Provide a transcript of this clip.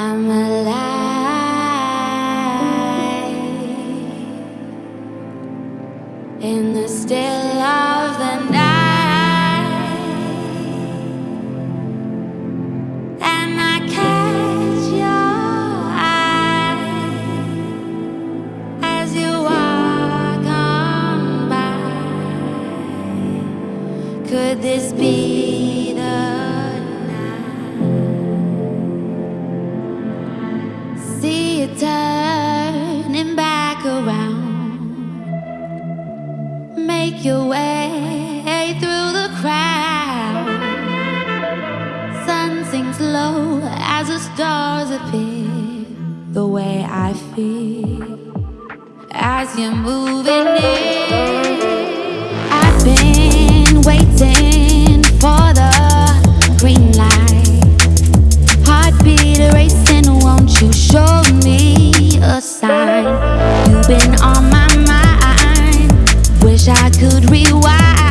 I'm alive in the still of the night, and I catch your eye as you walk on by. Could this be? Make your way through the crowd. Sun sinks low as the stars appear. The way I feel as you're moving in. rewind.